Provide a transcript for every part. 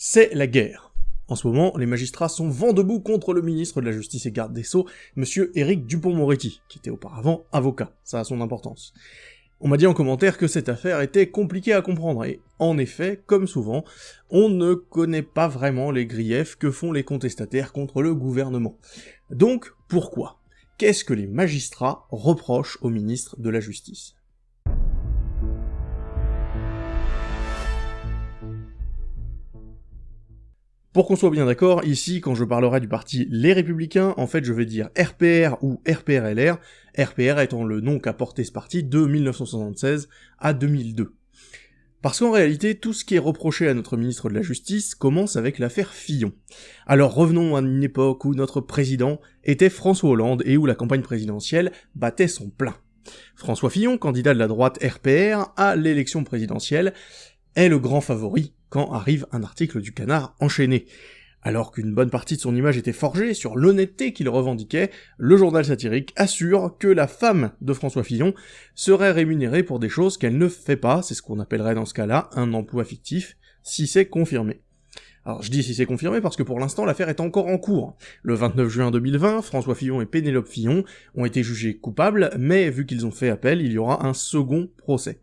C'est la guerre. En ce moment, les magistrats sont vent debout contre le ministre de la Justice et Garde des Sceaux, monsieur Éric Dupont-Moretti, qui était auparavant avocat, ça a son importance. On m'a dit en commentaire que cette affaire était compliquée à comprendre, et en effet, comme souvent, on ne connaît pas vraiment les griefs que font les contestataires contre le gouvernement. Donc, pourquoi? Qu'est-ce que les magistrats reprochent au ministre de la Justice? Pour qu'on soit bien d'accord, ici, quand je parlerai du parti Les Républicains, en fait je vais dire RPR ou RPRLR, RPR étant le nom qu'a porté ce parti de 1976 à 2002. Parce qu'en réalité, tout ce qui est reproché à notre ministre de la Justice commence avec l'affaire Fillon. Alors revenons à une époque où notre président était François Hollande et où la campagne présidentielle battait son plein. François Fillon, candidat de la droite RPR à l'élection présidentielle, est le grand favori quand arrive un article du canard enchaîné. Alors qu'une bonne partie de son image était forgée sur l'honnêteté qu'il revendiquait, le journal satirique assure que la femme de François Fillon serait rémunérée pour des choses qu'elle ne fait pas, c'est ce qu'on appellerait dans ce cas-là un emploi fictif, si c'est confirmé. Alors je dis si c'est confirmé parce que pour l'instant l'affaire est encore en cours. Le 29 juin 2020, François Fillon et Pénélope Fillon ont été jugés coupables, mais vu qu'ils ont fait appel, il y aura un second procès.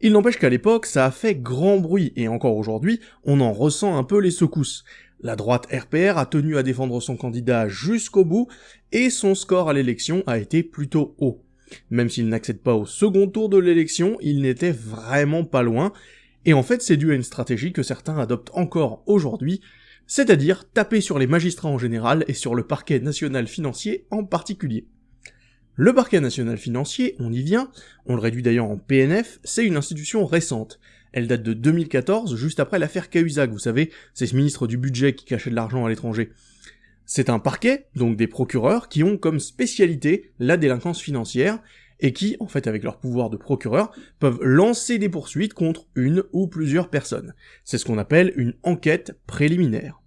Il n'empêche qu'à l'époque, ça a fait grand bruit, et encore aujourd'hui, on en ressent un peu les secousses. La droite RPR a tenu à défendre son candidat jusqu'au bout, et son score à l'élection a été plutôt haut. Même s'il n'accède pas au second tour de l'élection, il n'était vraiment pas loin, et en fait c'est dû à une stratégie que certains adoptent encore aujourd'hui, c'est-à-dire taper sur les magistrats en général et sur le parquet national financier en particulier. Le parquet national financier, on y vient, on le réduit d'ailleurs en PNF, c'est une institution récente. Elle date de 2014, juste après l'affaire Cahuzac, vous savez, c'est ce ministre du budget qui cachait de l'argent à l'étranger. C'est un parquet, donc des procureurs, qui ont comme spécialité la délinquance financière, et qui, en fait avec leur pouvoir de procureur, peuvent lancer des poursuites contre une ou plusieurs personnes. C'est ce qu'on appelle une enquête préliminaire.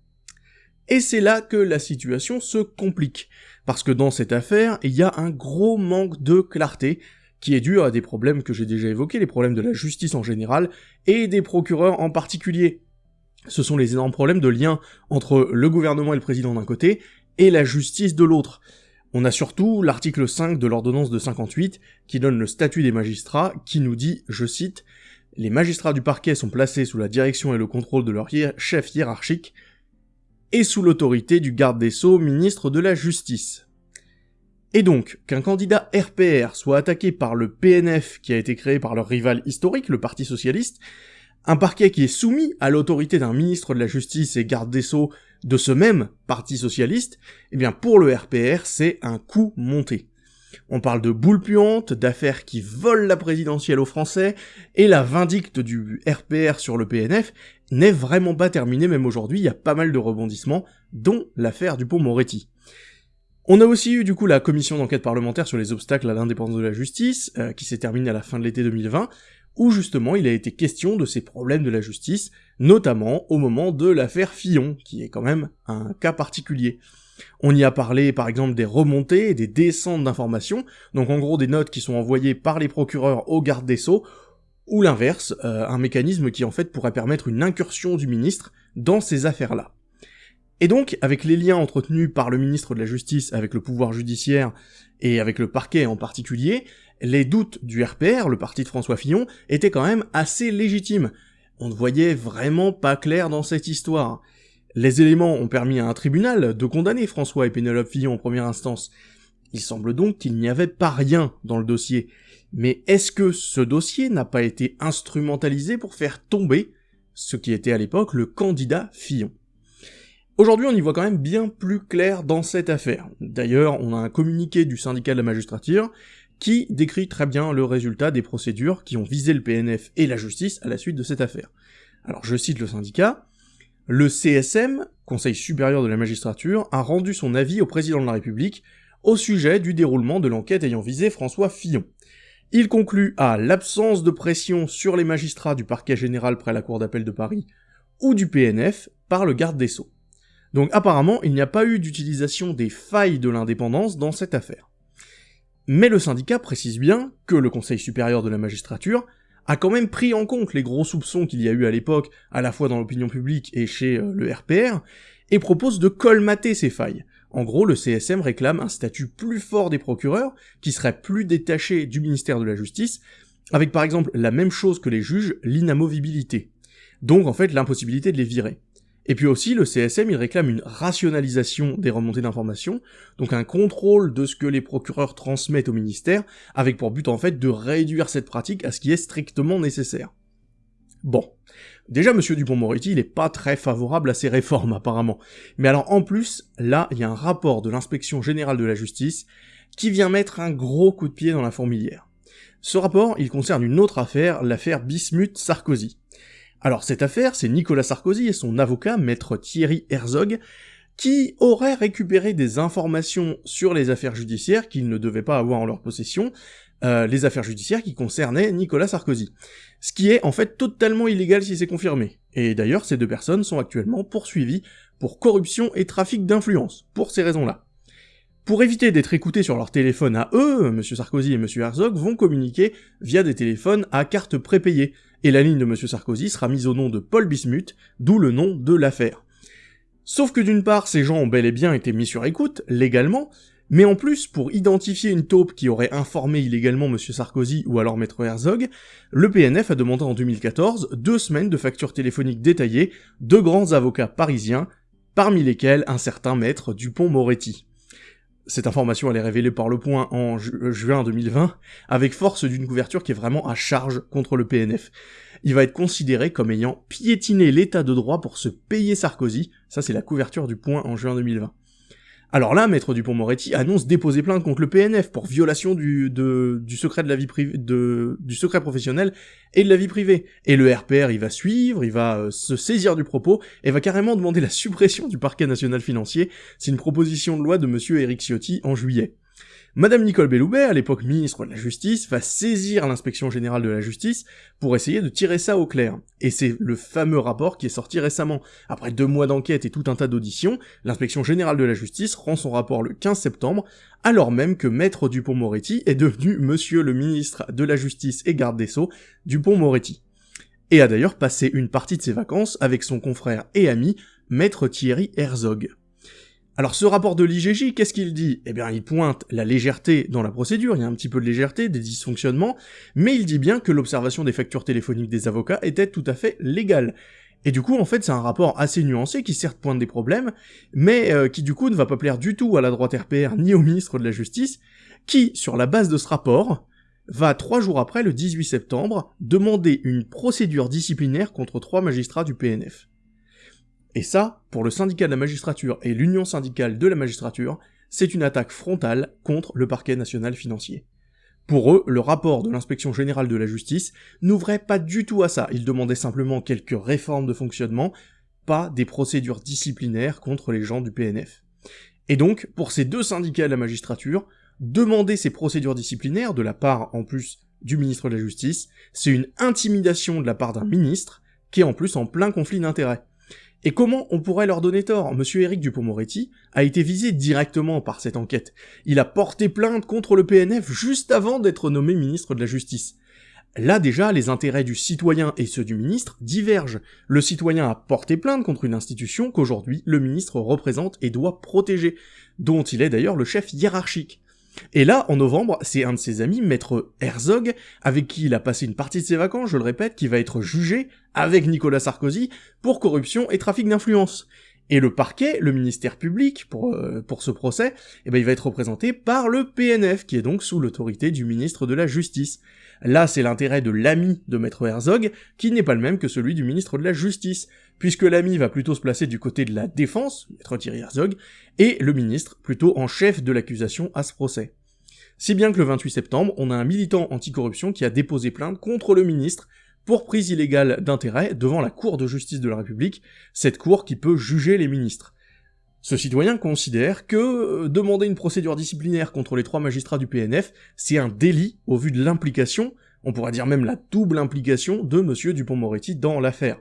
Et c'est là que la situation se complique, parce que dans cette affaire, il y a un gros manque de clarté, qui est dû à des problèmes que j'ai déjà évoqués, les problèmes de la justice en général, et des procureurs en particulier. Ce sont les énormes problèmes de lien entre le gouvernement et le président d'un côté, et la justice de l'autre. On a surtout l'article 5 de l'ordonnance de 58, qui donne le statut des magistrats, qui nous dit, je cite, les magistrats du parquet sont placés sous la direction et le contrôle de leur chef hiérarchique, et sous l'autorité du garde des sceaux, ministre de la Justice. Et donc, qu'un candidat RPR soit attaqué par le PNF qui a été créé par leur rival historique, le Parti Socialiste, un parquet qui est soumis à l'autorité d'un ministre de la Justice et garde des Sceaux de ce même Parti Socialiste, eh bien pour le RPR, c'est un coup monté. On parle de boules puantes, d'affaires qui volent la présidentielle aux Français, et la vindicte du RPR sur le PNF n'est vraiment pas terminée même aujourd'hui, il y a pas mal de rebondissements, dont l'affaire du pont Moretti. On a aussi eu du coup la commission d'enquête parlementaire sur les obstacles à l'indépendance de la justice, euh, qui s'est terminée à la fin de l'été 2020, où justement il a été question de ces problèmes de la justice, notamment au moment de l'affaire Fillon, qui est quand même un cas particulier. On y a parlé par exemple des remontées et des descentes d'informations, donc en gros des notes qui sont envoyées par les procureurs aux gardes des sceaux, ou l'inverse, euh, un mécanisme qui en fait pourrait permettre une incursion du ministre dans ces affaires-là. Et donc, avec les liens entretenus par le ministre de la Justice avec le pouvoir judiciaire et avec le parquet en particulier, les doutes du RPR, le parti de François Fillon, étaient quand même assez légitimes. On ne voyait vraiment pas clair dans cette histoire. Les éléments ont permis à un tribunal de condamner François et Pénélope Fillon en première instance. Il semble donc qu'il n'y avait pas rien dans le dossier. Mais est-ce que ce dossier n'a pas été instrumentalisé pour faire tomber ce qui était à l'époque le candidat Fillon? Aujourd'hui, on y voit quand même bien plus clair dans cette affaire. D'ailleurs, on a un communiqué du syndicat de la magistrature qui décrit très bien le résultat des procédures qui ont visé le PNF et la justice à la suite de cette affaire. Alors je cite le syndicat, le CSM, Conseil supérieur de la magistrature, a rendu son avis au président de la République au sujet du déroulement de l'enquête ayant visé François Fillon. Il conclut à l'absence de pression sur les magistrats du parquet général près la cour d'appel de Paris ou du PNF par le garde des Sceaux. Donc apparemment, il n'y a pas eu d'utilisation des failles de l'indépendance dans cette affaire. Mais le syndicat précise bien que le Conseil supérieur de la magistrature a quand même pris en compte les gros soupçons qu'il y a eu à l'époque, à la fois dans l'opinion publique et chez euh, le RPR, et propose de colmater ces failles. En gros, le CSM réclame un statut plus fort des procureurs, qui serait plus détaché du ministère de la Justice, avec par exemple la même chose que les juges, l'inamovibilité. Donc en fait l'impossibilité de les virer. Et puis aussi, le CSM, il réclame une rationalisation des remontées d'informations, donc un contrôle de ce que les procureurs transmettent au ministère, avec pour but en fait de réduire cette pratique à ce qui est strictement nécessaire. Bon. Déjà, monsieur Dupont-Moretti, il est pas très favorable à ces réformes, apparemment. Mais alors, en plus, là, il y a un rapport de l'inspection générale de la justice qui vient mettre un gros coup de pied dans la fourmilière. Ce rapport, il concerne une autre affaire, l'affaire Bismuth-Sarkozy. Alors cette affaire, c'est Nicolas Sarkozy et son avocat, maître Thierry Herzog, qui auraient récupéré des informations sur les affaires judiciaires qu'ils ne devaient pas avoir en leur possession, euh, les affaires judiciaires qui concernaient Nicolas Sarkozy. Ce qui est en fait totalement illégal si c'est confirmé. Et d'ailleurs, ces deux personnes sont actuellement poursuivies pour corruption et trafic d'influence, pour ces raisons-là. Pour éviter d'être écoutés sur leur téléphone à eux, M. Sarkozy et M. Herzog vont communiquer via des téléphones à carte prépayée, et la ligne de M. Sarkozy sera mise au nom de Paul Bismuth, d'où le nom de l'affaire. Sauf que d'une part, ces gens ont bel et bien été mis sur écoute, légalement, mais en plus, pour identifier une taupe qui aurait informé illégalement M. Sarkozy ou alors Maître Herzog, le PNF a demandé en 2014 deux semaines de factures téléphoniques détaillées de grands avocats parisiens, parmi lesquels un certain Maître Dupont-Moretti. Cette information elle est révélée par Le Point en euh, juin 2020, avec force d'une couverture qui est vraiment à charge contre le PNF. Il va être considéré comme ayant piétiné l'état de droit pour se payer Sarkozy, ça c'est la couverture du Point en juin 2020. Alors là, Maître Dupont-Moretti annonce déposer plainte contre le PNF pour violation du, du secret de la vie privée, du secret professionnel et de la vie privée. Et le RPR, il va suivre, il va euh, se saisir du propos et va carrément demander la suppression du parquet national financier. C'est une proposition de loi de monsieur Eric Ciotti en juillet. Madame Nicole Belloubet, à l'époque ministre de la Justice, va saisir l'inspection générale de la justice pour essayer de tirer ça au clair. Et c'est le fameux rapport qui est sorti récemment. Après deux mois d'enquête et tout un tas d'auditions, l'inspection générale de la justice rend son rapport le 15 septembre, alors même que Maître Dupont-Moretti est devenu monsieur le ministre de la Justice et garde des Sceaux, Dupont-Moretti. Et a d'ailleurs passé une partie de ses vacances avec son confrère et ami, Maître Thierry Herzog. Alors ce rapport de l'IGJ, qu'est-ce qu'il dit? Eh bien il pointe la légèreté dans la procédure, il y a un petit peu de légèreté, des dysfonctionnements, mais il dit bien que l'observation des factures téléphoniques des avocats était tout à fait légale. Et du coup, en fait, c'est un rapport assez nuancé qui certes pointe des problèmes, mais euh, qui du coup ne va pas plaire du tout à la droite RPR ni au ministre de la Justice, qui, sur la base de ce rapport, va trois jours après, le 18 septembre, demander une procédure disciplinaire contre trois magistrats du PNF. Et ça, pour le syndicat de la magistrature et l'union syndicale de la magistrature, c'est une attaque frontale contre le parquet national financier. Pour eux, le rapport de l'inspection générale de la justice n'ouvrait pas du tout à ça, il demandait simplement quelques réformes de fonctionnement, pas des procédures disciplinaires contre les gens du PNF. Et donc, pour ces deux syndicats de la magistrature, demander ces procédures disciplinaires de la part, en plus, du ministre de la Justice, c'est une intimidation de la part d'un ministre, qui est en plus en plein conflit d'intérêts. Et comment on pourrait leur donner tort? Monsieur Éric Dupont-Moretti a été visé directement par cette enquête. Il a porté plainte contre le PNF juste avant d'être nommé ministre de la Justice. Là déjà, les intérêts du citoyen et ceux du ministre divergent. Le citoyen a porté plainte contre une institution qu'aujourd'hui le ministre représente et doit protéger, dont il est d'ailleurs le chef hiérarchique. Et là, en novembre, c'est un de ses amis, Maître Herzog, avec qui il a passé une partie de ses vacances, je le répète, qui va être jugé, avec Nicolas Sarkozy, pour corruption et trafic d'influence. Et le parquet, le ministère public, pour, euh, pour ce procès, eh ben, il va être représenté par le PNF, qui est donc sous l'autorité du ministre de la Justice. Là, c'est l'intérêt de l'ami de Maître Herzog, qui n'est pas le même que celui du ministre de la Justice, puisque l'ami va plutôt se placer du côté de la défense, Maître Thierry Herzog, et le ministre plutôt en chef de l'accusation à ce procès. Si bien que le 28 septembre, on a un militant anticorruption qui a déposé plainte contre le ministre pour prise illégale d'intérêt devant la Cour de justice de la République, cette cour qui peut juger les ministres. Ce citoyen considère que euh, demander une procédure disciplinaire contre les trois magistrats du PNF, c'est un délit au vu de l'implication, on pourrait dire même la double implication de monsieur Dupont-Moretti dans l'affaire.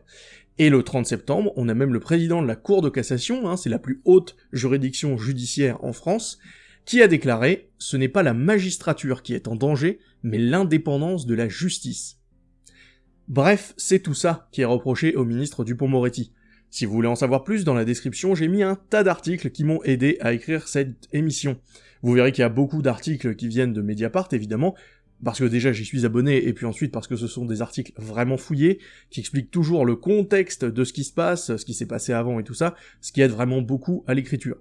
Et le 30 septembre, on a même le président de la Cour de cassation, hein, c'est la plus haute juridiction judiciaire en France, qui a déclaré « Ce n'est pas la magistrature qui est en danger, mais l'indépendance de la justice ». Bref, c'est tout ça qui est reproché au ministre Dupont-Moretti. Si vous voulez en savoir plus, dans la description, j'ai mis un tas d'articles qui m'ont aidé à écrire cette émission. Vous verrez qu'il y a beaucoup d'articles qui viennent de Mediapart, évidemment, parce que déjà j'y suis abonné, et puis ensuite parce que ce sont des articles vraiment fouillés, qui expliquent toujours le contexte de ce qui se passe, ce qui s'est passé avant et tout ça, ce qui aide vraiment beaucoup à l'écriture.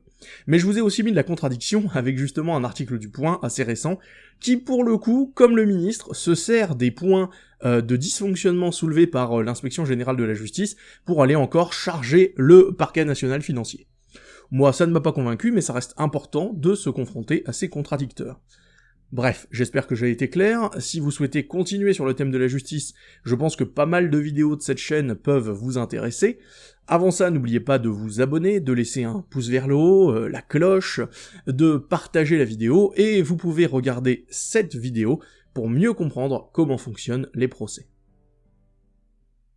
Mais je vous ai aussi mis de la contradiction avec justement un article du Point assez récent, qui pour le coup, comme le ministre, se sert des points de dysfonctionnement soulevés par euh, l'inspection générale de la justice pour aller encore charger le parquet national financier. Moi, ça ne m'a pas convaincu, mais ça reste important de se confronter à ces contradicteurs. Bref, j'espère que j'ai été clair. Si vous souhaitez continuer sur le thème de la justice, je pense que pas mal de vidéos de cette chaîne peuvent vous intéresser. Avant ça, n'oubliez pas de vous abonner, de laisser un pouce vers le haut, euh, la cloche, de partager la vidéo, et vous pouvez regarder cette vidéo pour mieux comprendre comment fonctionnent les procès.